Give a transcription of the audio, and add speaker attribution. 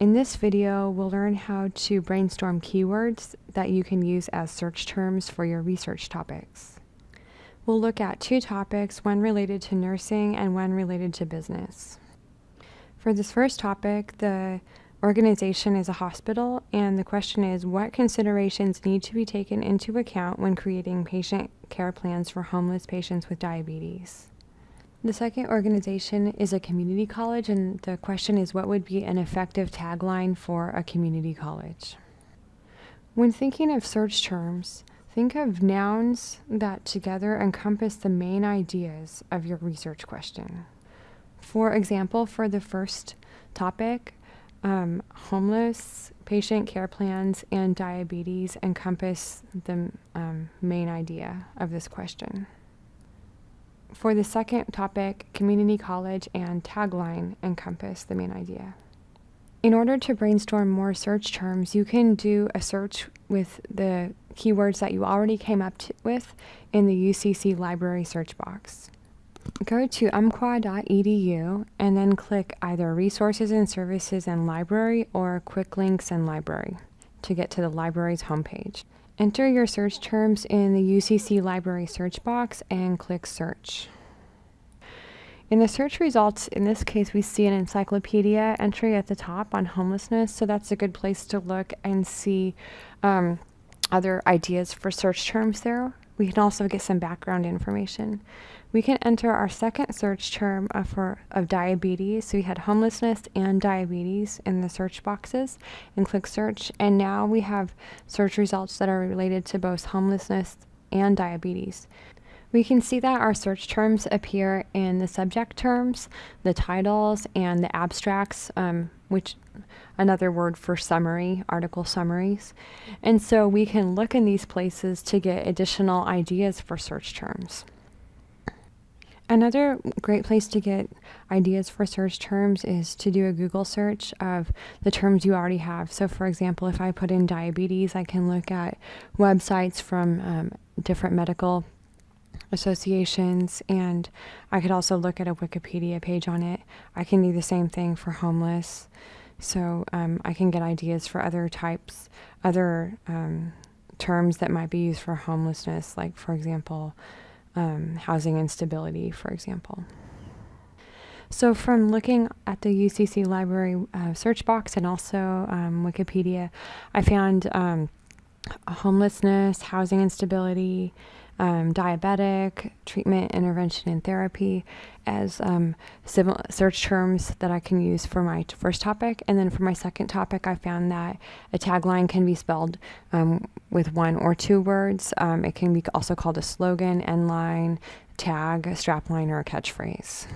Speaker 1: In this video, we'll learn how to brainstorm keywords that you can use as search terms for your research topics. We'll look at two topics, one related to nursing and one related to business. For this first topic, the organization is a hospital, and the question is what considerations need to be taken into account when creating patient care plans for homeless patients with diabetes? The second organization is a community college, and the question is what would be an effective tagline for a community college? When thinking of search terms, think of nouns that together encompass the main ideas of your research question. For example, for the first topic, um, homeless, patient care plans, and diabetes encompass the um, main idea of this question. For the second topic, community college and tagline encompass the main idea. In order to brainstorm more search terms, you can do a search with the keywords that you already came up with in the UCC library search box. Go to umpqua.edu and then click either Resources and Services and Library or Quick Links and Library to get to the library's homepage. Enter your search terms in the UCC Library search box and click Search. In the search results, in this case, we see an encyclopedia entry at the top on homelessness, so that's a good place to look and see um, other ideas for search terms there. We can also get some background information. We can enter our second search term of, for, of diabetes. So we had homelessness and diabetes in the search boxes and click search. And now we have search results that are related to both homelessness and diabetes. We can see that our search terms appear in the subject terms, the titles, and the abstracts, um, which another word for summary, article summaries. And so we can look in these places to get additional ideas for search terms. Another great place to get ideas for search terms is to do a Google search of the terms you already have. So, for example, if I put in diabetes, I can look at websites from um, different medical associations, and I could also look at a Wikipedia page on it. I can do the same thing for homeless. So um, I can get ideas for other types, other um, terms that might be used for homelessness, like, for example, um, housing instability, for example. So, from looking at the UCC Library uh, search box and also um, Wikipedia, I found um, homelessness, housing instability, um, diabetic, treatment, intervention, and therapy as um, search terms that I can use for my first topic. And then for my second topic, I found that a tagline can be spelled um, with one or two words. Um, it can be also called a slogan, end line, tag, a strapline, or a catchphrase.